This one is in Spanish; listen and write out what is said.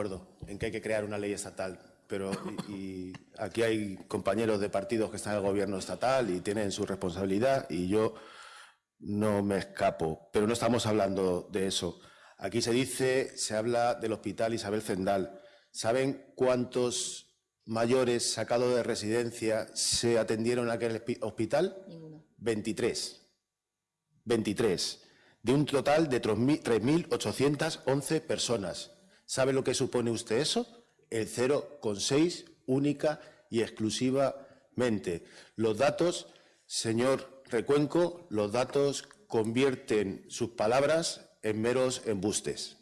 acuerdo en que hay que crear una ley estatal, pero y, y aquí hay compañeros de partidos que están en el gobierno estatal y tienen su responsabilidad y yo no me escapo, pero no estamos hablando de eso. Aquí se dice, se habla del hospital Isabel Zendal. ¿Saben cuántos mayores sacados de residencia se atendieron en aquel hospital? Ninguno. 23. 23. De un total de 3.811 personas. ¿Sabe lo que supone usted eso? El 0,6 única y exclusivamente. Los datos, señor Recuenco, los datos convierten sus palabras en meros embustes.